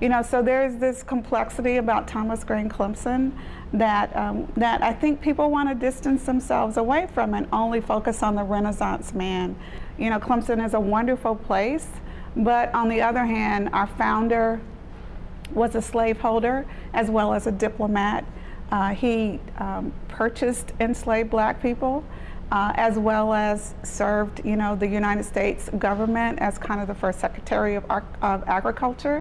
You know, so there's this complexity about Thomas Green Clemson that, um, that I think people want to distance themselves away from and only focus on the Renaissance man. You know, Clemson is a wonderful place, but on the other hand, our founder was a slaveholder as well as a diplomat. Uh, he um, purchased enslaved black people uh, as well as served, you know, the United States government as kind of the first Secretary of, of Agriculture.